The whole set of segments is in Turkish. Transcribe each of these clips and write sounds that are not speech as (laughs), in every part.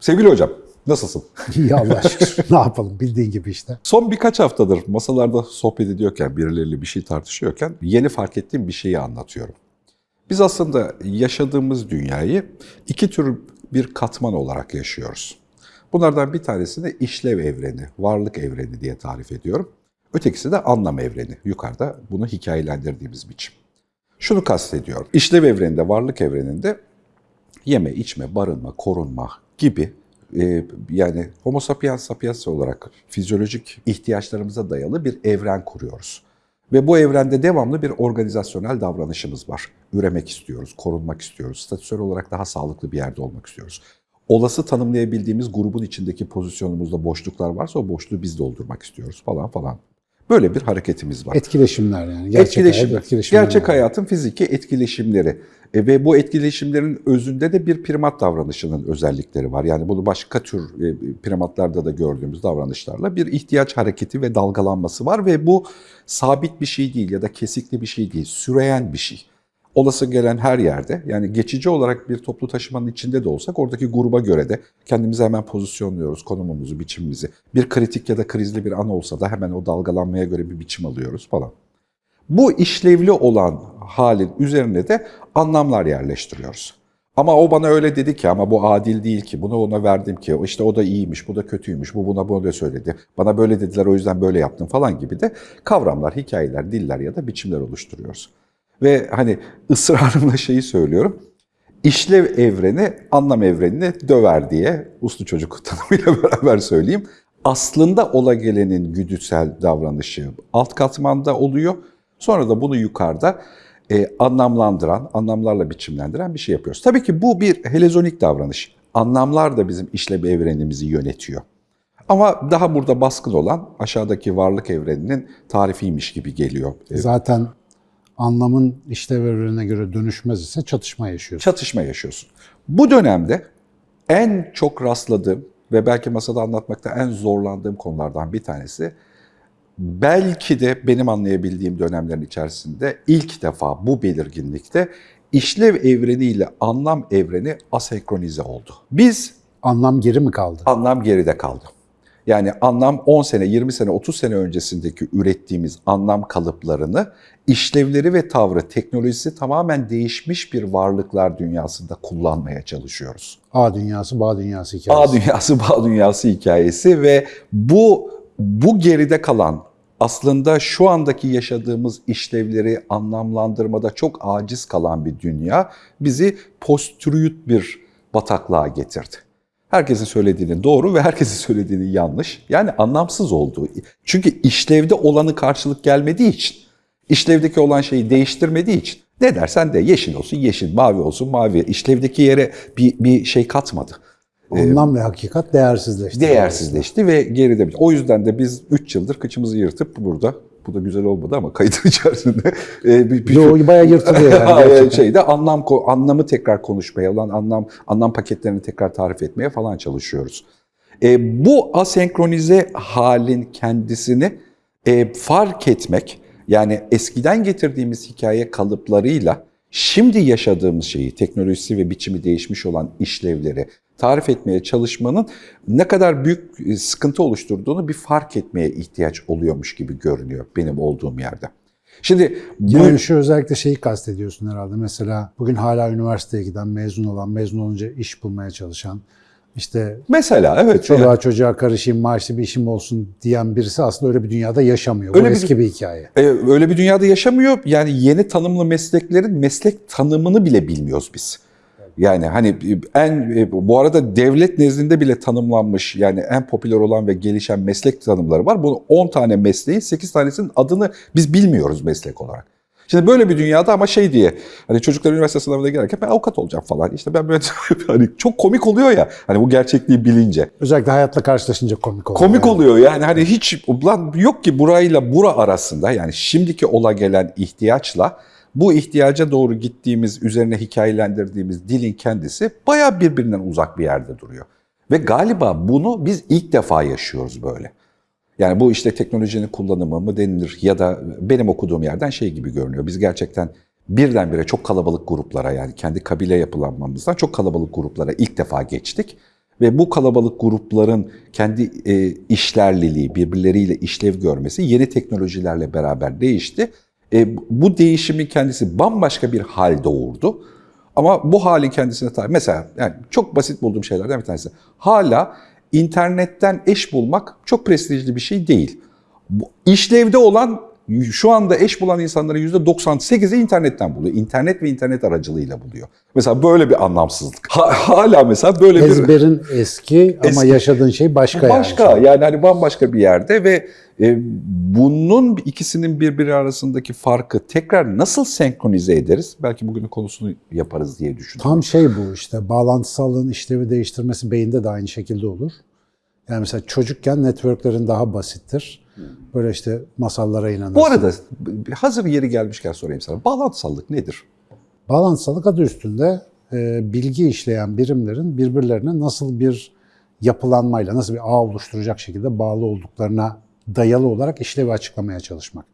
Sevgili hocam, nasılsın? (laughs) İyi Allah şükür. (laughs) ne yapalım bildiğin gibi işte. Son birkaç haftadır masalarda sohbet ediyorken, birileriyle bir şey tartışıyorken yeni fark ettiğim bir şeyi anlatıyorum. Biz aslında yaşadığımız dünyayı iki tür bir katman olarak yaşıyoruz. Bunlardan bir tanesini işlev evreni, varlık evreni diye tarif ediyorum. Ötekisi de anlam evreni. Yukarıda bunu hikayelendirdiğimiz biçim. Şunu kastediyorum. İşlev evreninde, varlık evreninde yeme, içme, barınma, korunma gibi e, yani homo sapiens sapiens olarak fizyolojik ihtiyaçlarımıza dayalı bir evren kuruyoruz. Ve bu evrende devamlı bir organizasyonel davranışımız var. Üremek istiyoruz, korunmak istiyoruz, statüsel olarak daha sağlıklı bir yerde olmak istiyoruz. Olası tanımlayabildiğimiz grubun içindeki pozisyonumuzda boşluklar varsa o boşluğu biz doldurmak istiyoruz falan falan. Böyle bir hareketimiz var. Etkileşimler yani. Gerçek Etkileşim, hayat etkileşimler. gerçek hayatın fiziki etkileşimleri E, ve bu etkileşimlerin özünde de bir primat davranışının özellikleri var. Yani bunu başka tür e, primatlarda da gördüğümüz davranışlarla bir ihtiyaç hareketi ve dalgalanması var ve bu sabit bir şey değil ya da kesikli bir şey değil, süreyen bir şey. Olası gelen her yerde yani geçici olarak bir toplu taşımanın içinde de olsak oradaki gruba göre de kendimizi hemen pozisyonluyoruz, konumumuzu, biçimimizi. Bir kritik ya da krizli bir an olsa da hemen o dalgalanmaya göre bir biçim alıyoruz falan. Bu işlevli olan halin üzerine de anlamlar yerleştiriyoruz. Ama o bana öyle dedi ki ama bu adil değil ki, bunu ona verdim ki, işte o da iyiymiş, bu da kötüymüş, bu buna da söyledi, bana böyle dediler o yüzden böyle yaptım falan gibi de kavramlar, hikayeler, diller ya da biçimler oluşturuyoruz. Ve hani ısrarımla şeyi söylüyorum, işlev evreni anlam evrenini döver diye uslu çocuk tanımıyla (laughs) beraber söyleyeyim. Aslında ola gelenin güdüsel davranışı alt katmanda oluyor. Sonra da bunu yukarıda e, anlamlandıran, anlamlarla biçimlendiren bir şey yapıyoruz. Tabii ki bu bir helezonik davranış. Anlamlar da bizim işlev evrenimizi yönetiyor. Ama daha burada baskın olan aşağıdaki varlık evreninin tarifiymiş gibi geliyor. E, Zaten anlamın işlev evrenine göre dönüşmez ise çatışma yaşıyorsun. çatışma yaşıyorsun. Bu dönemde en çok rastladığım ve belki masada anlatmakta en zorlandığım konulardan bir tanesi belki de benim anlayabildiğim dönemlerin içerisinde ilk defa bu belirginlikte işlev evreniyle anlam evreni asenkronize oldu. Biz Anlam geri mi kaldı? anlam geride kaldı. Yani anlam 10 sene, 20 sene, 30 sene öncesindeki ürettiğimiz anlam kalıplarını işlevleri ve tavrı, teknolojisi tamamen değişmiş bir varlıklar dünyasında kullanmaya çalışıyoruz. A dünyası, bağ dünyası hikayesi. A dünyası, bağ dünyası hikayesi ve bu bu geride kalan aslında şu andaki yaşadığımız işlevleri anlamlandırmada çok aciz kalan bir dünya bizi postürüyüt bir bataklığa getirdi. Herkesin söylediğini doğru ve herkesin (laughs) söylediğini yanlış. Yani anlamsız olduğu. Çünkü işlevde olanı karşılık gelmediği için, işlevdeki olan şeyi değiştirmediği için ne dersen de yeşil olsun yeşil, mavi olsun mavi. İşlevdeki yere bir, bir şey katmadı. Anlam ve hakikat değersizleşti. Değersizleşti ve geride. O yüzden de biz 3 yıldır kıçımızı yırtıp burada bu da güzel olmadı ama kaydın (laughs) içerisinde e, bir, bir Yo, bayağı yırtılıyor yani (laughs) şeyde anlam anlamı tekrar konuşmaya, olan anlam anlam paketlerini tekrar tarif etmeye falan çalışıyoruz. E, bu asenkronize halin kendisini e, fark etmek, yani eskiden getirdiğimiz hikaye kalıplarıyla şimdi yaşadığımız şeyi, teknolojisi ve biçimi değişmiş olan işlevleri tarif etmeye çalışmanın ne kadar büyük e, sıkıntı oluşturduğunu bir fark etmeye ihtiyaç oluyormuş gibi görünüyor benim olduğum yerde. Şimdi bu Yani şu özellikle şeyi kastediyorsun herhalde. Mesela bugün hala üniversiteye giden, mezun olan, mezun olunca iş bulmaya çalışan, işte mesela evet çoluğa çocuğa karışayım, maaşlı bir işim olsun diyen birisi aslında öyle bir dünyada yaşamıyor. Bu Öyle bir- eski bir hikaye. E, öyle bir dünyada yaşamıyor. Yani yeni tanımlı mesleklerin meslek tanımını bile bilmiyoruz biz. Yani hani en e, bu arada devlet nezdinde bile tanımlanmış yani en popüler olan ve gelişen meslek tanımları var. Bu 10 tane mesleğin 8 tanesinin adını biz bilmiyoruz meslek olarak. Şimdi böyle bir dünyada ama şey diye hani çocuklar üniversite sınavına girerken ben avukat olacağım falan. İşte ben böyle (laughs) hani çok komik oluyor ya hani bu gerçekliği bilince. Özellikle hayatla karşılaşınca komik oluyor. Komik yani. oluyor yani hani hiç ulan yok ki burayla bura arasında yani şimdiki ola gelen ihtiyaçla bu ihtiyaca doğru gittiğimiz, üzerine hikayelendirdiğimiz dilin kendisi bayağı birbirinden uzak bir yerde duruyor. Ve galiba bunu biz ilk defa yaşıyoruz böyle. Yani bu işte teknolojinin kullanımı mı denilir ya da benim okuduğum yerden şey gibi görünüyor. Biz gerçekten birdenbire çok kalabalık gruplara yani kendi kabile yapılanmamızdan çok kalabalık gruplara ilk defa geçtik. Ve bu kalabalık grupların kendi e, işlerliliği, birbirleriyle işlev görmesi yeni teknolojilerle beraber değişti. E, bu değişimin kendisi bambaşka bir hal doğurdu. Ama bu halin kendisine tabi. Mesela yani çok basit bulduğum şeylerden bir tanesi. Hala internetten eş bulmak çok prestijli bir şey değil. İşlevde olan şu anda eş bulan insanların %98'i internetten buluyor. İnternet ve internet aracılığıyla buluyor. Mesela böyle bir anlamsızlık. Ha- hala mesela böyle bir... Ezberin eski ama Eski. yaşadığın şey başka, Başka yani. yani hani bambaşka bir yerde ve e, bunun ikisinin birbiri arasındaki farkı tekrar nasıl senkronize ederiz? Belki bugünün konusunu yaparız diye düşünüyorum. Tam şey bu işte bağlantısallığın işlevi değiştirmesi beyinde de aynı şekilde olur. Yani mesela çocukken networklerin daha basittir. Böyle işte masallara inanırsın. Bu arada hazır yeri gelmişken sorayım sana. Bağlantısallık nedir? Bağlantısallık adı üstünde e, bilgi işleyen birimlerin birbirlerine nasıl bir yapılanmayla, nasıl bir ağ oluşturacak şekilde bağlı olduklarına dayalı olarak işlevi açıklamaya çalışmak.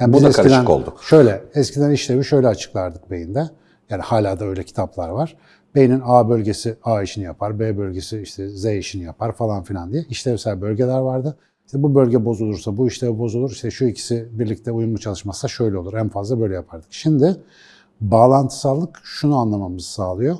Yani Bu biz da eskiden karışık oldu. Şöyle, eskiden işlevi şöyle açıklardık beyinde. Yani hala da öyle kitaplar var. Beynin A bölgesi A işini yapar, B bölgesi işte Z işini yapar falan filan diye işlevsel bölgeler vardı. İşte bu bölge bozulursa, bu işlev bozulur, işte şu ikisi birlikte uyumlu çalışmazsa şöyle olur. En fazla böyle yapardık. Şimdi bağlantısallık şunu anlamamızı sağlıyor.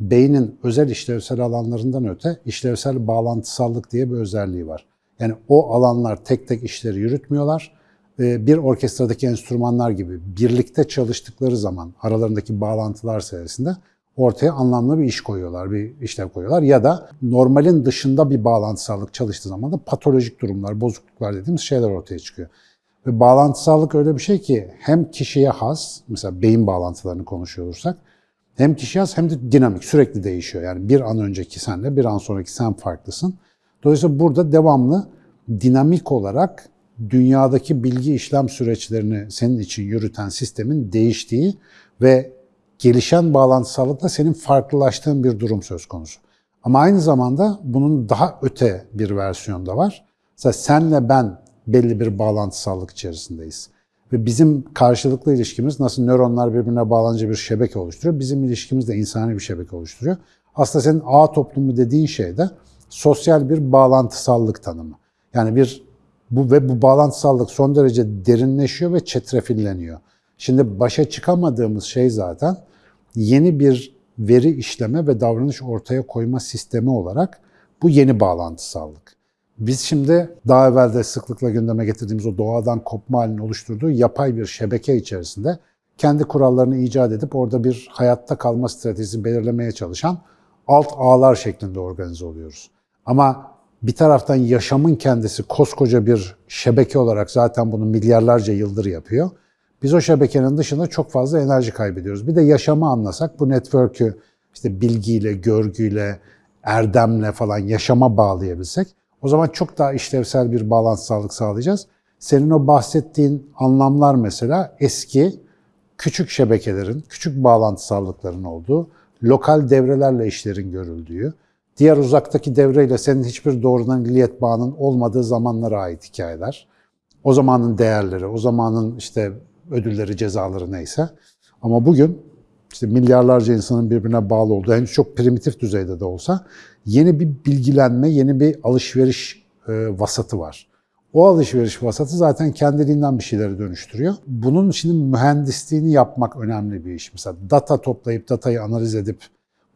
Beynin özel işlevsel alanlarından öte işlevsel bağlantısallık diye bir özelliği var. Yani o alanlar tek tek işleri yürütmüyorlar. Ee, Bir orkestradaki enstrümanlar gibi birlikte çalıştıkları zaman aralarındaki bağlantılar sayesinde ortaya anlamlı bir iş koyuyorlar, bir işlev koyuyorlar. Ya da normalin dışında bir bağlantısallık çalıştığı zaman da patolojik durumlar, bozukluklar dediğimiz şeyler ortaya çıkıyor. Ve bağlantısallık öyle bir şey ki hem kişiye has, mesela beyin bağlantılarını konuşuyor hem kişiye has hem de dinamik, sürekli değişiyor. Yani bir an önceki senle bir an sonraki sen farklısın. Dolayısıyla burada devamlı dinamik olarak dünyadaki bilgi işlem süreçlerini senin için yürüten sistemin değiştiği ve gelişen bağlantısallıkla senin farklılaştığın bir durum söz konusu. Ama aynı zamanda bunun daha öte bir versiyonu da var. Mesela senle ben belli bir bağlantısallık içerisindeyiz. Ve bizim karşılıklı ilişkimiz nasıl nöronlar birbirine bağlanınca bir şebeke oluşturuyor. Bizim ilişkimiz de insani bir şebeke oluşturuyor. Aslında senin ağ toplumu dediğin şey de sosyal bir bağlantısallık tanımı. Yani bir bu ve bu bağlantısallık son derece derinleşiyor ve çetrefilleniyor. Şimdi başa çıkamadığımız şey zaten yeni bir veri işleme ve davranış ortaya koyma sistemi olarak bu yeni bağlantısallık. Biz şimdi daha evvel de sıklıkla gündeme getirdiğimiz o doğadan kopma halini oluşturduğu yapay bir şebeke içerisinde kendi kurallarını icat edip orada bir hayatta kalma stratejisi belirlemeye çalışan alt ağlar şeklinde organize oluyoruz. Ama bir taraftan yaşamın kendisi koskoca bir şebeke olarak zaten bunu milyarlarca yıldır yapıyor. Biz o şebekenin dışında çok fazla enerji kaybediyoruz. Bir de yaşamı anlasak bu network'ü işte bilgiyle, görgüyle, erdemle falan yaşama bağlayabilsek o zaman çok daha işlevsel bir bağlantısızlık sağlayacağız. Senin o bahsettiğin anlamlar mesela eski küçük şebekelerin, küçük bağlantısallıkların olduğu, lokal devrelerle işlerin görüldüğü, diğer uzaktaki devreyle senin hiçbir doğrudan illiyet bağının olmadığı zamanlara ait hikayeler. O zamanın değerleri, o zamanın işte ödülleri, cezaları neyse. Ama bugün işte milyarlarca insanın birbirine bağlı olduğu, henüz çok primitif düzeyde de olsa yeni bir bilgilenme, yeni bir alışveriş e, vasatı var. O alışveriş vasatı zaten kendiliğinden bir şeyleri dönüştürüyor. Bunun şimdi mühendisliğini yapmak önemli bir iş. Mesela data toplayıp datayı analiz edip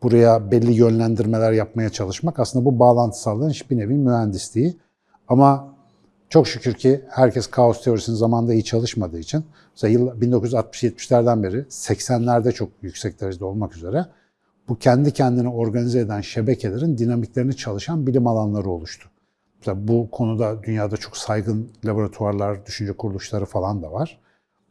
buraya belli yönlendirmeler yapmaya çalışmak aslında bu bağlantısallığın bir nevi mühendisliği. Ama çok şükür ki herkes kaos teorisinin zamanında iyi çalışmadığı için mesela yıl 1960-70'lerden beri 80'lerde çok yüksek derecede olmak üzere bu kendi kendini organize eden şebekelerin dinamiklerini çalışan bilim alanları oluştu. Mesela bu konuda dünyada çok saygın laboratuvarlar, düşünce kuruluşları falan da var.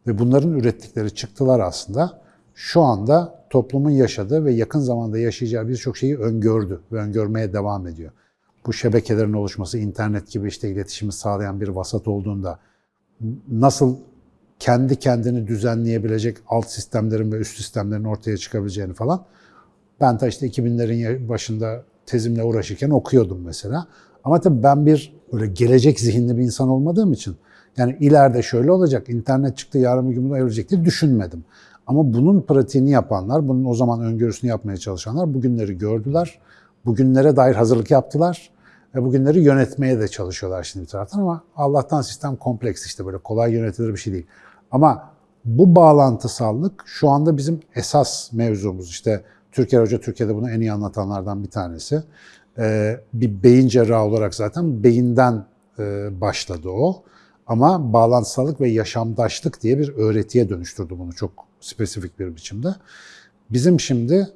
Ve bunların ürettikleri çıktılar aslında şu anda toplumun yaşadığı ve yakın zamanda yaşayacağı birçok şeyi öngördü ve öngörmeye devam ediyor. Bu şebekelerin oluşması, internet gibi işte iletişimi sağlayan bir vasat olduğunda nasıl kendi kendini düzenleyebilecek alt sistemlerin ve üst sistemlerin ortaya çıkabileceğini falan ben de işte 2000'lerin başında tezimle uğraşırken okuyordum mesela. Ama tabii ben bir böyle gelecek zihinli bir insan olmadığım için yani ileride şöyle olacak, internet çıktı yarın bir gün bunu evrilecek diye düşünmedim. Ama bunun pratiğini yapanlar, bunun o zaman öngörüsünü yapmaya çalışanlar bugünleri gördüler. bugünlere dair hazırlık yaptılar ve bugünleri yönetmeye de çalışıyorlar şimdi bir taraftan ama Allah'tan sistem kompleks işte böyle kolay yönetilir bir şey değil. Ama bu bağlantısallık şu anda bizim esas mevzumuz. İşte Türker Hoca Türkiye'de bunu en iyi anlatanlardan bir tanesi. Ee, bir beyin cerrahı olarak zaten beyinden e, başladı o. Ama bağlantısallık ve yaşamdaşlık diye bir öğretiye dönüştürdü bunu çok spesifik bir biçimde. Bizim şimdi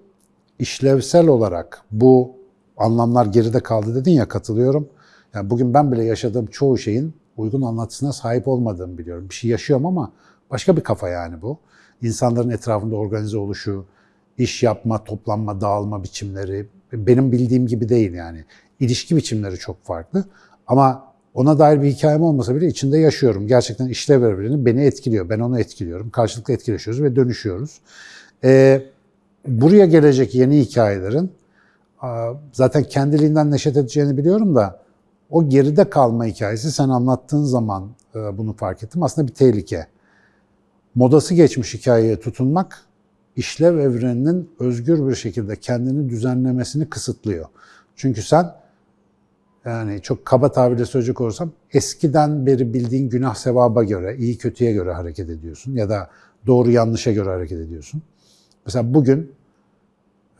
işlevsel olarak bu anlamlar geride kaldı dedin ya katılıyorum. Yani bugün ben bile yaşadığım çoğu şeyin uygun anlatısına sahip olmadığımı biliyorum. Bir şey yaşıyorum ama başka bir kafa yani bu. İnsanların etrafında organize oluşu, iş yapma, toplanma, dağılma biçimleri benim bildiğim gibi değil yani. İlişki biçimleri çok farklı. Ama ona dair bir hikayem olmasa bile içinde yaşıyorum. Gerçekten işlev birbirini beni etkiliyor. Ben onu etkiliyorum. Karşılıklı etkileşiyoruz ve dönüşüyoruz. Ee, buraya gelecek yeni hikayelerin zaten kendiliğinden neşet edeceğini biliyorum da o geride kalma hikayesi sen anlattığın zaman e, bunu fark ettim. Aslında bir tehlike. Modası geçmiş hikayeye tutunmak işlev evreninin özgür bir şekilde kendini düzenlemesini kısıtlıyor. Çünkü sen yani çok kaba tabirle söyleyecek olursam eskiden beri bildiğin günah sevaba göre, iyi kötüye göre hareket ediyorsun ya da doğru yanlışa göre hareket ediyorsun. Mesela bugün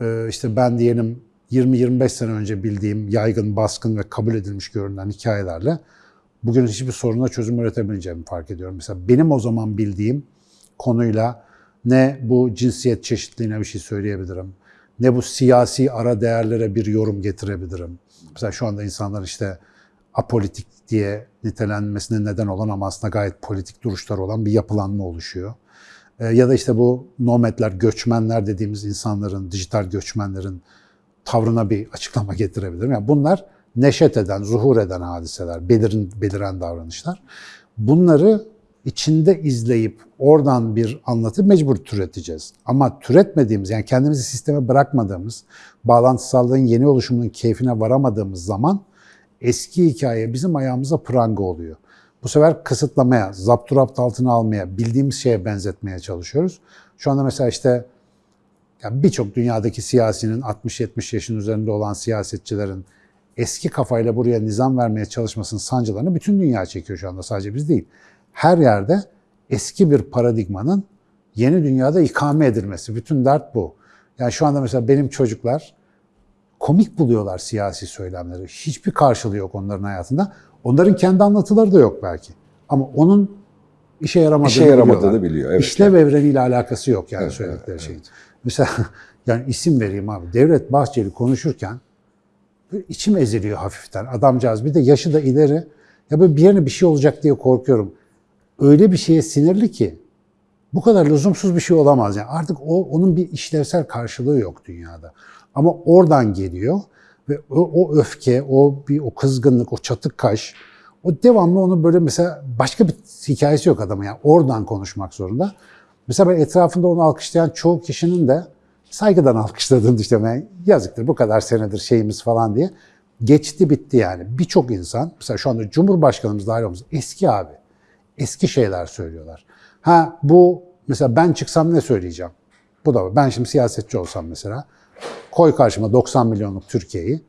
e, işte ben diyelim 20-25 sene önce bildiğim yaygın, baskın ve kabul edilmiş görünen hikayelerle bugün hiçbir soruna çözüm üretemeyeceğimi fark ediyorum. Mesela benim o zaman bildiğim konuyla ne bu cinsiyet çeşitliliğine bir şey söyleyebilirim, ne bu siyasi ara değerlere bir yorum getirebilirim. Mesela şu anda insanlar işte apolitik diye nitelenmesine neden olan ama aslında gayet politik duruşlar olan bir yapılanma oluşuyor. Ee, ya da işte bu nomadler, göçmenler dediğimiz insanların, dijital göçmenlerin tavrına bir açıklama getirebilirim. Yani bunlar neşet eden, zuhur eden hadiseler, belirin, beliren davranışlar. Bunları içinde izleyip oradan bir anlatı mecbur türeteceğiz. Ama türetmediğimiz yani kendimizi sisteme bırakmadığımız, bağlantısallığın yeni oluşumunun keyfine varamadığımız zaman eski hikaye bizim ayağımıza pranga oluyor. Bu sefer kısıtlamaya, zapturapt altına almaya, bildiğimiz şeye benzetmeye çalışıyoruz. Şu anda mesela işte yani birçok dünyadaki siyasinin 60-70 yaşın üzerinde olan siyasetçilerin eski kafayla buraya nizam vermeye çalışmasının sancılarını bütün dünya çekiyor şu anda sadece biz değil. Her yerde eski bir paradigmanın yeni dünyada ikame edilmesi. Bütün dert bu. Yani şu anda mesela benim çocuklar komik buluyorlar siyasi söylemleri. Hiçbir karşılığı yok onların hayatında. Onların kendi anlatıları da yok belki. Ama onun işe yaramadığını, İşe yaramadığını biliyorlar. biliyor, evet. İşlev evreniyle alakası yok yani Evet, söyledikleri evet, şeyin. Mesela (laughs) yani isim vereyim abi. Devlet Bahçeli konuşurken içim eziliyor hafiften. Adamcağız bir de yaşı da ileri. Ya böyle bir yerine bir şey olacak diye korkuyorum. Öyle bir şeye sinirli ki bu kadar lüzumsuz bir şey olamaz. Yani artık o onun bir işlevsel karşılığı yok dünyada. Ama oradan geliyor ve o, o öfke, o bir o kızgınlık, o çatık kaş, o devamlı onu böyle mesela başka bir hikayesi yok adamın yani oradan konuşmak zorunda. Mesela ben etrafında onu alkışlayan çoğu kişinin de saygıdan alkışladığını düşünüyorum. Yani yazıktır bu kadar senedir şeyimiz falan diye. Geçti bitti yani. Birçok insan, mesela şu anda Cumhurbaşkanımız dahil olmamız eski abi. Eski şeyler söylüyorlar. Ha bu mesela ben çıksam ne söyleyeceğim? Bu da. Ben şimdi siyasetçi olsam mesela koy karşıma 90 milyonluk Türkiye'yi.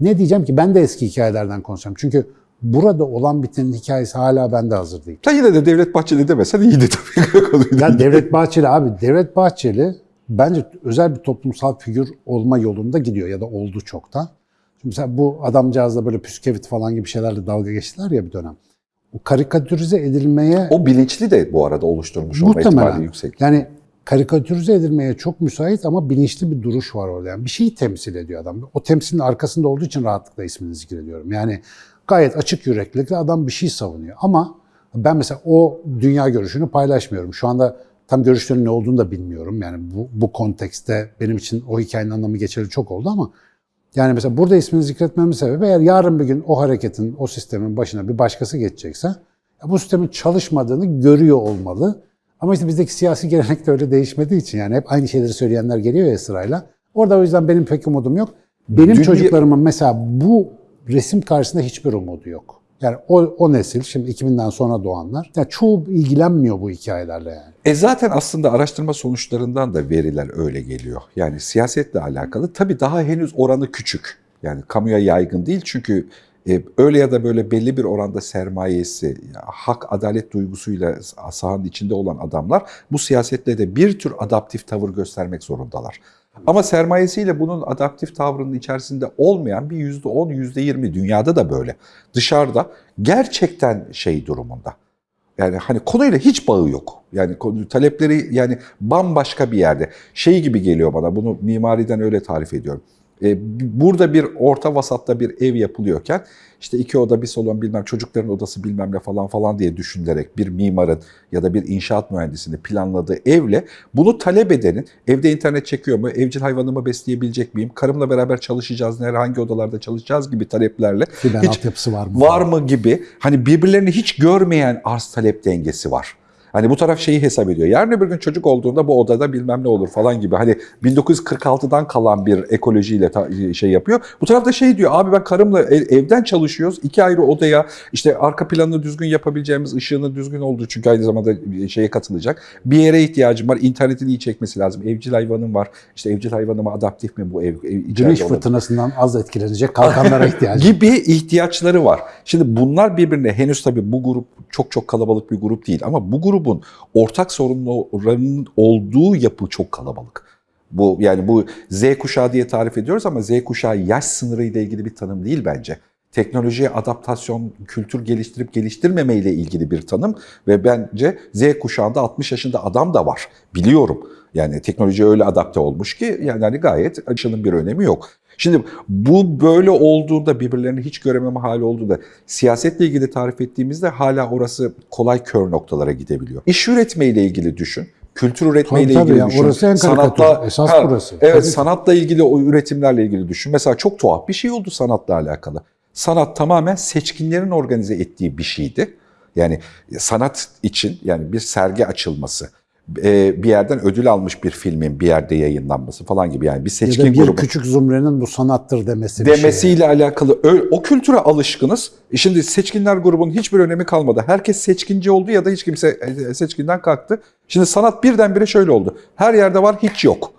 Ne diyeceğim ki ben de eski hikayelerden konuşacağım. Çünkü burada olan bitenin hikayesi hala bende hazır değil. Sen yine de Devlet Bahçeli demesen iyiydi tabii. Ya Devlet Bahçeli abi, Devlet Bahçeli bence özel bir toplumsal figür olma yolunda gidiyor ya da oldu çoktan. Şimdi mesela bu adamcağızla böyle püskevit falan gibi şeylerle dalga geçtiler ya bir dönem. O karikatürize edilmeye o bilinçli de bu arada oluşturmuş olma ihtimali yüksek. yani karikatürize edilmeye çok müsait ama bilinçli bir duruş var orada. Yani bir şeyi temsil ediyor adam. O temsilin arkasında olduğu için rahatlıkla ismini zikrediyorum. Yani gayet açık yüreklilikle adam bir şey savunuyor. Ama ben mesela o dünya görüşünü paylaşmıyorum. Şu anda tam görüşlerin ne olduğunu da bilmiyorum. Yani bu, bu kontekste benim için o hikayenin anlamı geçeli çok oldu ama yani mesela burada ismini zikretmemin sebebi eğer yarın bir gün o hareketin, o sistemin başına bir başkası geçecekse bu sistemin çalışmadığını görüyor olmalı. Ama işte bizdeki siyasi gelenek de öyle değişmediği için yani hep aynı şeyleri söyleyenler geliyor ya sırayla. Orada o yüzden benim pek umudum yok. Benim Dünya- çocuklarımın mesela bu resim karşısında hiçbir umudu yok. Yani o, o nesil, şimdi 2000'den sonra doğanlar, yani çoğu ilgilenmiyor bu hikayelerle yani. E zaten aslında araştırma sonuçlarından da veriler öyle geliyor. Yani siyasetle alakalı tabii daha henüz oranı küçük. Yani kamuya yaygın değil çünkü e, öyle ya da böyle belli bir oranda sermayesi, hak, adalet duygusuyla sahanın içinde olan adamlar bu siyasetle de bir tür adaptif tavır göstermek zorundalar. Ama sermayesiyle bunun adaptif tavrının içerisinde olmayan bir yüzde on, yüzde yirmi dünyada da böyle. Dışarıda gerçekten şey durumunda. Yani hani konuyla hiç bağı yok. Yani talepleri yani bambaşka bir yerde. Şey gibi geliyor bana bunu mimariden öyle tarif ediyorum. Ee, burada bir orta vasatta bir ev yapılıyorken işte iki oda bir salon bilmem çocukların odası bilmem ne falan falan diye düşünülerek bir mimarın ya da bir inşaat mühendisinin planladığı evle bunu talep edenin evde internet çekiyor mu, evcil hayvanımı besleyebilecek miyim, karımla beraber çalışacağız, nerede hangi odalarda çalışacağız gibi taleplerle hiç altyapısı var mı? var mı gibi hani birbirlerini hiç görmeyen arz talep dengesi var. Hani bu taraf şeyi hesap ediyor. Yarın öbür gün çocuk olduğunda bu odada bilmem ne olur falan gibi. Hani 1946'dan kalan bir ekolojiyle şey yapıyor. Bu tarafta şey diyor abi ben karımla ev- evden çalışıyoruz. iki ayrı odaya işte arka planını düzgün yapabileceğimiz ışığını düzgün olduğu çünkü aynı zamanda şeye katılacak. Bir yere ihtiyacım var. İnternetin iyi çekmesi lazım. Evcil hayvanım var. İşte evcil hayvanıma adaptif mi bu ev? ev Güneş fırtınasından az etkilenecek kalkanlara (laughs) ihtiyacı. gibi ihtiyaçları var. Şimdi bunlar birbirine henüz tabii bu grup çok çok kalabalık bir grup değil ama bu grubun ortak sorunlarının olduğu yapı çok kalabalık. Bu yani bu Z kuşağı diye tarif ediyoruz ama Z kuşağı yaş sınırı ile ilgili bir tanım değil bence. Teknolojiye adaptasyon, kültür geliştirip geliştirmeme ile ilgili bir tanım ve bence Z kuşağında 60 yaşında adam da var. Biliyorum. Yani teknoloji öyle adapte olmuş ki yani hani gayet aşının bir önemi yok. Şimdi bu böyle olduğunda birbirlerini hiç görememe hali olduğunda siyasetle ilgili tarif ettiğimizde hala orası kolay kör noktalara gidebiliyor. İş üretme ile ilgili düşün. Kültür üretme ile Tabii, tabii ilgili ya, düşün. orası en karikatür. Esas burası. Evet Tabii sanatla ilgili o üretimlerle ilgili düşün. Mesela çok tuhaf bir şey oldu sanatla alakalı. Sanat tamamen seçkinlerin organize ettiği bir şeydi. Yani sanat için yani bir sergi açılması, bir yerden ödül almış bir filmin bir yerde yayınlanması falan gibi yani bir Ya seçkin da bir grubun küçük zümrenin bu sanattır demesi bir şey. demesiyle alakalı o kültüre alışkınız. E Şimdi seçkinler grubunun hiçbir önemi kalmadı. Herkes seçkinci oldu ya da hiç kimse e, seçkinden kalktı. Şimdi sanat birdenbire şöyle oldu. Her yerde var hiç yok.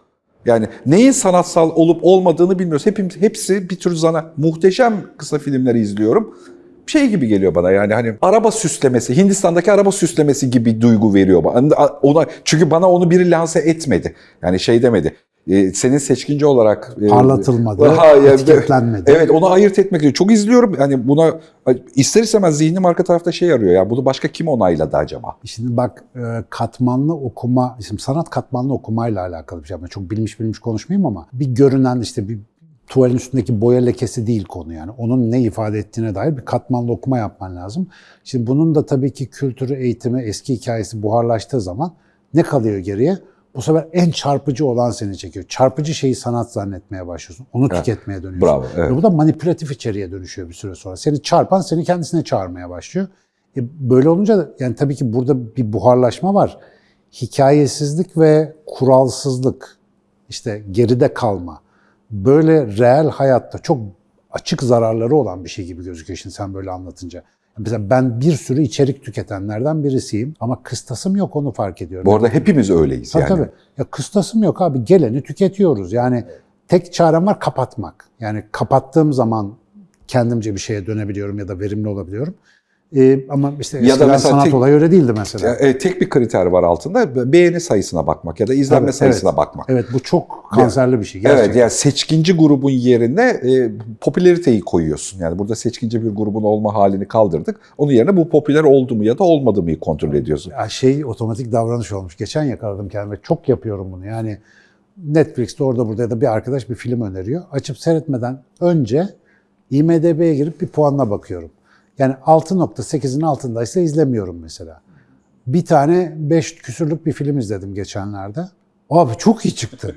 Yani neyin sanatsal olup olmadığını bilmiyoruz. Hepimiz, hepsi bir tür zana. Muhteşem kısa filmleri izliyorum. Şey gibi geliyor bana yani hani araba süslemesi, Hindistan'daki araba süslemesi gibi duygu veriyor bana. Ona, çünkü bana onu biri lanse etmedi. Yani şey demedi. E, senin seçkinci olarak e, Parlatılmadı, (laughs) Ha, etiketlenmedi. Evet onu ayırt etmek için. Çok izliyorum. Yani buna ister istemez zihnim arka tarafta şey arıyor ya. Bunu başka kim onayladı acaba? Şimdi bak e, katmanlı okuma, şimdi sanat katmanlı okumayla alakalı bir şey. Ben çok bilmiş bilmiş konuşmayayım ama bir görünen işte bir tuvalin üstündeki boya lekesi değil konu yani. Onun ne ifade ettiğine dair bir katmanlı okuma yapman lazım. Şimdi bunun da tabii ki kültürü, eğitimi, eski hikayesi buharlaştığı zaman ne kalıyor geriye? Bu sefer en çarpıcı olan seni çekiyor. Çarpıcı şeyi sanat zannetmeye başlıyorsun. Onu tüketmeye dönüyorsun. Bravo, evet. Ve bu da manipülatif içeriğe dönüşüyor bir süre sonra. Seni çarpan seni kendisine çağırmaya başlıyor. E böyle olunca da yani tabii ki burada bir buharlaşma var. Hikayesizlik ve kuralsızlık, işte geride kalma. Böyle reel hayatta çok açık zararları olan bir şey gibi gözüküyor şimdi sen böyle anlatınca. Mesela ben bir sürü içerik tüketenlerden birisiyim ama kıstasım yok onu fark ediyorum. Bu arada hepimiz öyleyiz Tabii yani. tabii. Ya kıstasım yok abi. Geleni tüketiyoruz. Yani tek çarem var kapatmak. Yani kapattığım zaman kendimce bir şeye dönebiliyorum ya da verimli olabiliyorum. Ee, ama işte Ya da mesela sanat tek- olayı öyle değildi mesela. E, tek bir kriter var altında. Beğeni sayısına bakmak ya da izlenme Tabii, sayısına evet. bakmak. Evet bu çok kanserli bir şey. Gerçekten. Evet yani seçkinci grubun yerine e, popülariteyi koyuyorsun. Yani burada seçkinci bir grubun olma halini kaldırdık. Onun yerine bu popüler oldu mu ya da olmadı mı kontrol ediyorsun. Ya şey otomatik davranış olmuş. Geçen yakaladım kendime. Çok yapıyorum bunu. Yani Netflix'te orada burada ya da bir arkadaş bir film öneriyor. Açıp seyretmeden önce IMDB'ye girip bir puanına bakıyorum. Yani 6.8'in altındaysa izlemiyorum mesela. Bir tane 5 küsürlük bir film izledim geçenlerde. Abi çok iyi çıktı.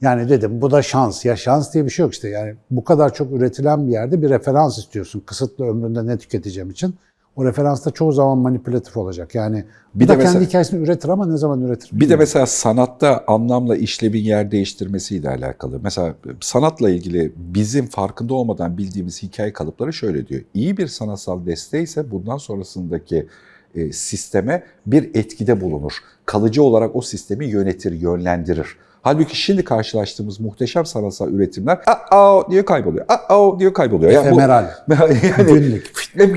Yani dedim bu da şans. Ya şans diye bir şey yok işte. Yani bu kadar çok üretilen bir yerde bir referans istiyorsun. Kısıtlı ömründe ne tüketeceğim için. O referans da çoğu zaman manipülatif olacak. Yani bir de de mesela- kendi hikayesini üretir ama ne zaman üretir? Bir de mesela sanatta anlamla işlevin yer değiştirmesiyle alakalı. Mesela sanatla ilgili bizim farkında olmadan bildiğimiz hikaye kalıpları şöyle diyor. İyi bir sanatsal desteği ise bundan sonrasındaki e, sisteme bir etkide bulunur. Kalıcı olarak o sistemi yönetir, yönlendirir. Halbuki şimdi karşılaştığımız muhteşem sanatsal üretimler aa diye kayboluyor. Aa diye kayboluyor. Yani bu- Efemeral. (laughs) yani Günlük.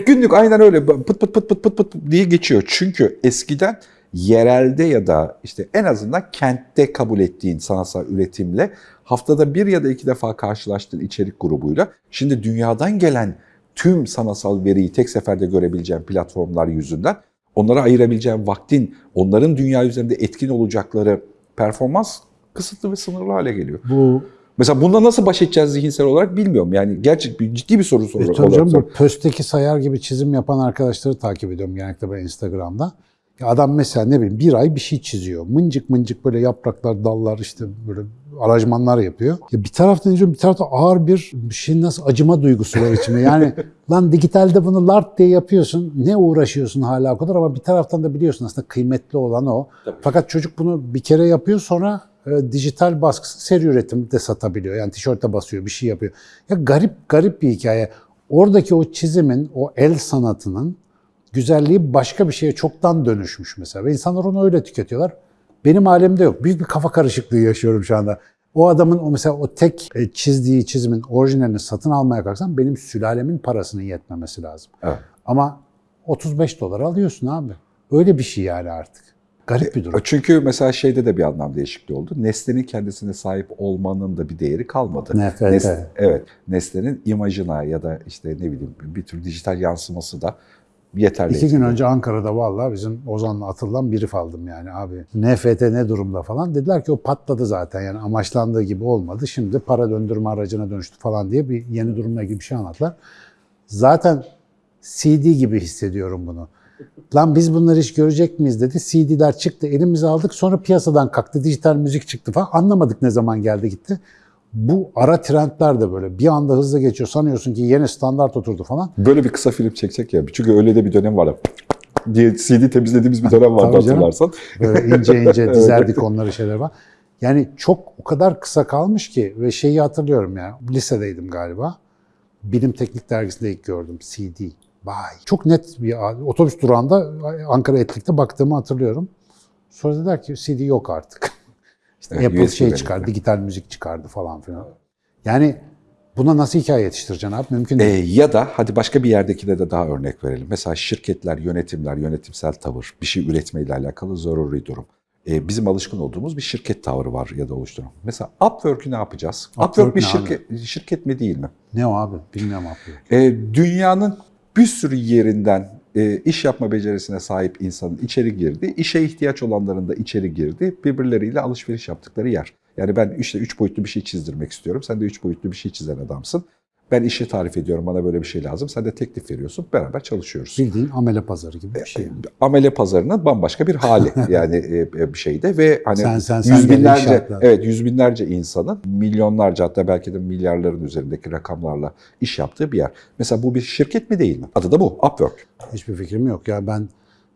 Günlük aynen öyle pıt pıt pıt pıt pıt pıt diye geçiyor. Çünkü eskiden yerelde ya da işte en azından kentte kabul ettiğin sanatsal üretimle haftada bir ya da iki defa karşılaştığın içerik grubuyla şimdi dünyadan gelen tüm sanatsal veriyi tek seferde görebileceğin platformlar yüzünden onlara ayırabileceğin vaktin onların dünya üzerinde etkin olacakları performans kısıtlı ve sınırlı hale geliyor. Bu Mesela bununla nasıl baş edeceğiz zihinsel olarak bilmiyorum. Yani gerçek bir ciddi bir soru E, soru tabii canım, pösteki sayar gibi çizim yapan arkadaşları takip ediyorum genellikle ben Instagram'da. Ya adam mesela ne bileyim bir ay bir şey çiziyor. Mıncık mıncık böyle yapraklar, dallar işte böyle aranjmanlar yapıyor. Ya bir taraftan izliyorum bir taraftan ağır bir şey nasıl acıma duygusu var içime. Yani (laughs) lan dijitalde bunu lart diye yapıyorsun. Ne uğraşıyorsun hala o kadar ama bir taraftan da biliyorsun aslında kıymetli olan o. Fakat çocuk bunu bir kere yapıyor sonra e, dijital baskısı seri üretim de satabiliyor. Yani tişörte basıyor, bir şey yapıyor. Ya garip garip bir hikaye. Oradaki o çizimin, o el sanatının güzelliği başka bir şeye çoktan dönüşmüş mesela. Ve insanlar onu öyle tüketiyorlar. Benim alemde yok. Büyük bir kafa karışıklığı yaşıyorum şu anda. O adamın o mesela o tek e, çizdiği çizimin orijinalini satın almaya kalksam benim sülalemin parasının yetmemesi lazım. Evet. Ama 35 dolar alıyorsun abi. Öyle bir şey yani artık. Garip bir durum. Çünkü mesela şeyde de bir anlam değişikliği oldu. Nesnenin kendisine sahip olmanın da bir değeri kalmadı. NFT. Nesne- evet. Nesnenin imajına ya da işte ne bileyim bir tür dijital yansıması da yeterli. İki gün önce Ankara'da vallahi bizim Ozan'la atılan brief aldım yani abi. NFT ne durumda falan. Dediler ki o patladı zaten yani amaçlandığı gibi olmadı. Şimdi para döndürme aracına dönüştü falan diye bir yeni durumla ilgili bir şey anlattılar. Zaten CD gibi hissediyorum bunu. Lan biz bunları hiç görecek miyiz dedi. CD'ler çıktı elimize aldık sonra piyasadan kalktı. Dijital müzik çıktı falan. Anlamadık ne zaman geldi gitti. Bu ara trendler de böyle bir anda hızlı geçiyor. Sanıyorsun ki yeni standart oturdu falan. Böyle bir kısa film çeksek ya. Çünkü öyle de bir dönem var. diye CD temizlediğimiz bir dönem vardı hatırlarsan. Böyle ince ince (laughs) dizerdik onları şeyler var. Yani çok o kadar kısa kalmış ki ve şeyi hatırlıyorum ya. Lisedeydim galiba. Bilim Teknik Dergisi'nde ilk gördüm CD. Vay. Çok net bir otobüs durağında Ankara Etlik'te baktığımı hatırlıyorum. Sonra dediler ki CD yok artık. (laughs) İşte Evet, Apple USB şey çıkardı, dijital müzik çıkardı falan filan. Yani buna nasıl hikaye yetiştireceksin abi? Mümkün Ee, değil. ya da hadi başka bir yerdekine de daha örnek verelim. Mesela şirketler, yönetimler, yönetimsel tavır, bir şey üretmeyle alakalı zaruri durum. Ee, bizim alışkın olduğumuz bir şirket tavrı var ya da oluşturum. Mesela Upwork'ü ne yapacağız? Upwork Upwork bir abi? şirket, şirket mi değil mi? Ne o abi? Bilmiyorum abi. Ee, dünyanın bir sürü yerinden e, iş yapma becerisine sahip insanın içeri girdi, işe ihtiyaç olanların da içeri girdi, birbirleriyle alışveriş yaptıkları yer. Yani ben işte üç boyutlu bir şey çizdirmek istiyorum, sen de üç boyutlu bir şey çizen adamsın. Ben işi tarif ediyorum, bana böyle bir şey lazım, sen de teklif veriyorsun, beraber çalışıyoruz. Bildiğin amele pazarı gibi bir şey. Amele pazarının bambaşka bir hali (laughs) yani e, bir şeyde ve hani Sen, sen, sen yüz binlerce evet yüz binlerce insanın milyonlarca hatta belki de milyarların üzerindeki rakamlarla iş yaptığı bir yer. Mesela bu bir şirket mi değil mi? Adı da bu Upwork. Hiçbir fikrim yok ya ben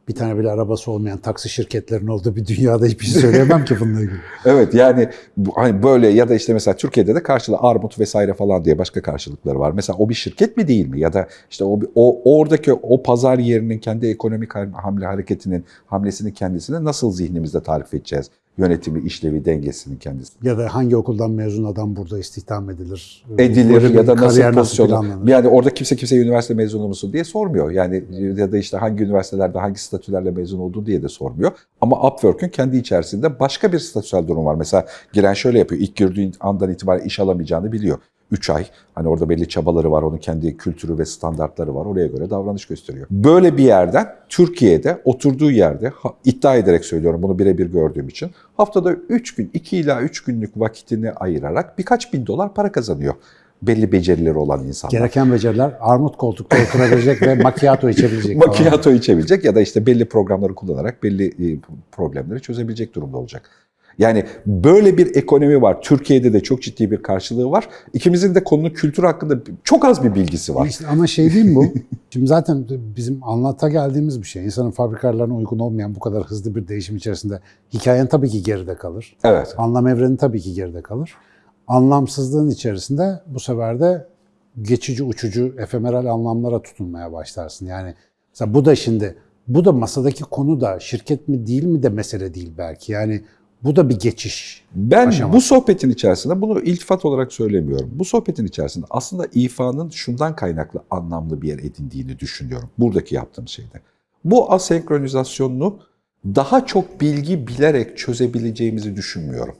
bir tane bile arabası olmayan taksi şirketlerinin olduğu bir dünyada hiçbir şey söyleyemem ki bununla ilgili. (laughs) Evet yani hani böyle ya da işte mesela Türkiye'de de karşılığı armut vesaire falan diye başka karşılıkları var. Mesela o bir şirket mi değil mi? Ya da işte o, o oradaki o pazar yerinin kendi ekonomik hamle hareketinin hamlesini kendisine nasıl zihnimizde tarif edeceğiz? Yönetimi, işlevi, dengesinin kendisi. Ya da hangi okuldan mezun adam burada istihdam edilir? edilir Böyle ya da nasıl planlanır? Yani orada kimse kimse üniversite mezunu musun diye sormuyor. Yani ya da işte hangi üniversitelerde hangi statülerle mezun olduğu diye de sormuyor. Ama Upwork'ün kendi içerisinde başka bir statüsel durum var. Mesela giren şöyle yapıyor. İlk girdiğin andan itibaren iş alamayacağını biliyor. 3 ay. Hani orada belli çabaları var. Onun kendi kültürü ve standartları var. Oraya göre davranış gösteriyor. Böyle bir yerden Türkiye'de oturduğu yerde iddia ederek söylüyorum bunu birebir gördüğüm için haftada 3 gün 2 ila 3 günlük vakitini ayırarak birkaç bin dolar para kazanıyor. Belli becerileri olan insanlar. Gereken beceriler armut koltukta oturabilecek ve macchiato içebilecek. Macchiato içebilecek ya da işte belli programları kullanarak belli e, problemleri çözebilecek durumda olacak. Yani böyle bir ekonomi var. Türkiye'de de çok ciddi bir karşılığı var. İkimizin de konunun kültür hakkında çok az bir bilgisi var. İşte ama şey değil mi bu? (laughs) Şimdi zaten bizim anlata geldiğimiz bir şey. İnsanın fabrikalarına uygun olmayan bu kadar hızlı bir değişim içerisinde hikayen tabii ki geride kalır. Evet. Anlam evreni tabii ki geride kalır. Anlamsızlığın içerisinde bu sefer de geçici uçucu efemeral anlamlara tutunmaya başlarsın. Yani mesela bu da şimdi bu da masadaki konu da şirket mi değil mi de mesele değil belki. Yani Bu da bir geçiş. Ben aşaması. bu sohbetin içerisinde bunu iltifat olarak söylemiyorum. Bu sohbetin içerisinde aslında ifanın şundan kaynaklı anlamlı bir yer edindiğini düşünüyorum. Buradaki yaptığım şeyde. Bu asenkronizasyonunu daha çok bilgi bilerek çözebileceğimizi düşünmüyorum.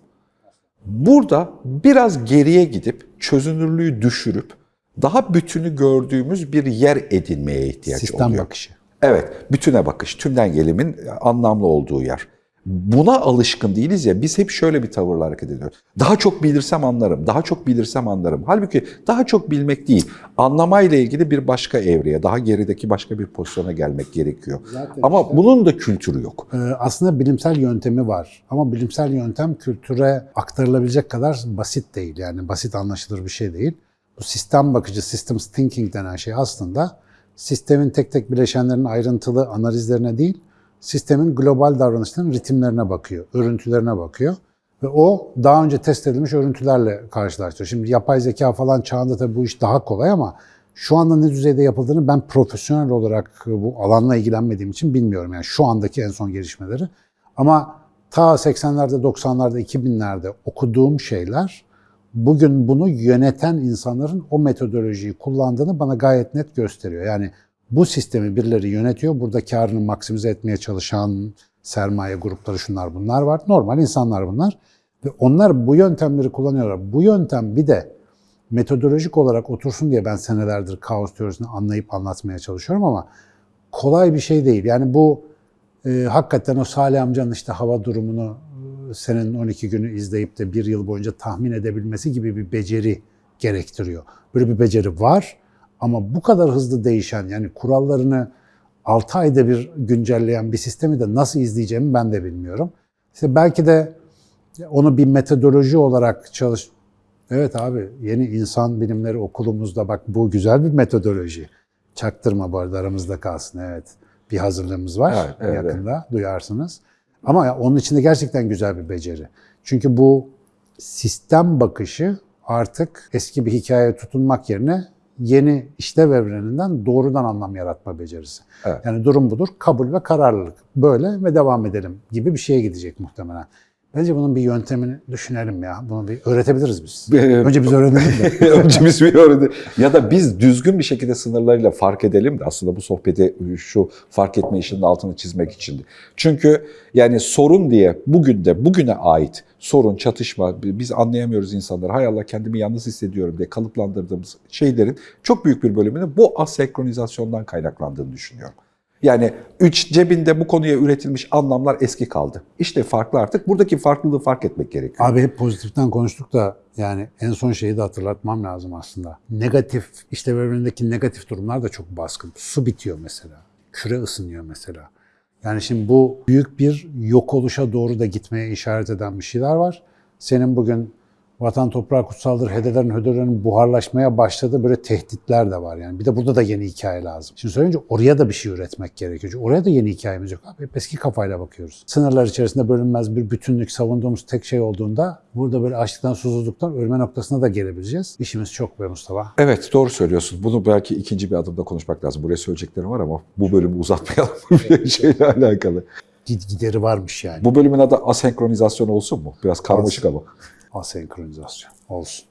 Burada biraz geriye gidip çözünürlüğü düşürüp daha bütünü gördüğümüz bir yer edinmeye ihtiyaç Sistem oluyor. bakışı. Evet, bütüne bakış, tümden gelimin anlamlı olduğu yer. Buna alışkın değiliz ya, biz hep şöyle bir tavırla hareket ediyoruz. Daha çok bilirsem anlarım, daha çok bilirsem anlarım. Halbuki daha çok bilmek değil, anlamayla ilgili bir başka evreye, daha gerideki başka bir pozisyona gelmek gerekiyor. Zaten Ama işte- bunun da kültürü yok. Ee, aslında bilimsel yöntemi var ama bilimsel yöntem kültüre aktarılabilecek kadar basit değil. Yani basit anlaşılır bir şey değil. Bu sistem bakıcı, systems thinking denen şey aslında sistemin tek tek bileşenlerin ayrıntılı analizlerine değil, sistemin global davranışlarının ritimlerine bakıyor, örüntülerine bakıyor. Ve o daha önce test edilmiş örüntülerle karşılaştırıyor. Şimdi yapay zeka falan çağında tabii bu iş daha kolay ama şu anda ne düzeyde yapıldığını ben profesyonel olarak bu alanla ilgilenmediğim için bilmiyorum. Yani şu andaki en son gelişmeleri. Ama ta 80'lerde, 90'larda, 2000'lerde okuduğum şeyler bugün bunu yöneten insanların o metodolojiyi kullandığını bana gayet net gösteriyor. Yani bu sistemi birileri yönetiyor. Burada karını maksimize etmeye çalışan sermaye grupları şunlar bunlar var. Normal insanlar bunlar. Ve onlar bu yöntemleri kullanıyorlar. Bu yöntem bir de metodolojik olarak otursun diye ben senelerdir kaos teorisini anlayıp anlatmaya çalışıyorum ama kolay bir şey değil. Yani bu e, hakikaten o Salih amcanın işte hava durumunu e, senenin 12 günü izleyip de bir yıl boyunca tahmin edebilmesi gibi bir beceri gerektiriyor. Böyle bir beceri var ama bu kadar hızlı değişen yani kurallarını 6 ayda bir güncelleyen bir sistemi de nasıl izleyeceğimi ben de bilmiyorum. İşte belki de onu bir metodoloji olarak çalış... Evet abi yeni insan bilimleri okulumuzda bak bu güzel bir metodoloji. Çaktırma bu arada aramızda kalsın evet. Bir hazırlığımız var Evet, evet, yakında duyarsınız. Ama onun içinde gerçekten güzel bir beceri. Çünkü bu sistem bakışı artık eski bir hikayeye tutunmak yerine yeni işlev evreninden doğrudan anlam yaratma becerisi. Evet. Yani durum budur, kabul ve kararlılık. Böyle ve devam edelim gibi bir şeye gidecek muhtemelen. Bence bunun bir yöntemini düşünelim ya. Bunu bir öğretebiliriz biz. Önce biz öğrenelim de. (laughs) Önce biz bir öğrenelim. Ya da biz düzgün bir şekilde sınırlarıyla fark edelim de aslında bu sohbeti şu fark etme işinin altını çizmek için. Çünkü yani sorun diye bugün de bugüne ait sorun, çatışma, biz anlayamıyoruz insanları. Hay Allah kendimi yalnız hissediyorum diye kalıplandırdığımız şeylerin çok büyük bir bölümünün bu asenkronizasyondan kaynaklandığını düşünüyorum. Yani üç cebinde bu konuya üretilmiş anlamlar eski kaldı. İşte farklı artık. Buradaki farklılığı fark etmek gerekiyor. Abi hep pozitiften konuştuk da yani en son şeyi de hatırlatmam lazım aslında. Negatif, işte evrenindeki negatif durumlar da çok baskın. Su bitiyor mesela. Küre ısınıyor mesela. Yani şimdi bu büyük bir yok oluşa doğru da gitmeye işaret eden bir şeyler var. Senin bugün vatan toprağı kutsaldır, hedelerin hödelerin buharlaşmaya başladığı böyle tehditler de var. Yani bir de burada da yeni hikaye lazım. Şimdi söyleyince oraya da bir şey üretmek gerekiyor. Çünkü oraya da yeni hikayemiz yok. Abi hep eski kafayla bakıyoruz. Sınırlar içerisinde bölünmez bir bütünlük savunduğumuz tek şey olduğunda burada böyle açlıktan susuzluktan ölme noktasına da gelebileceğiz. İşimiz çok be Mustafa. Evet doğru söylüyorsun. Bunu belki ikinci bir adımda konuşmak lazım. Buraya söyleyeceklerim var ama bu bölümü uzatmayalım (laughs) bir şeyle alakalı. Gid gideri varmış yani. Bu bölümün adı asenkronizasyon olsun mu? Biraz karmaşık ama. Asenkronizasyon olsun.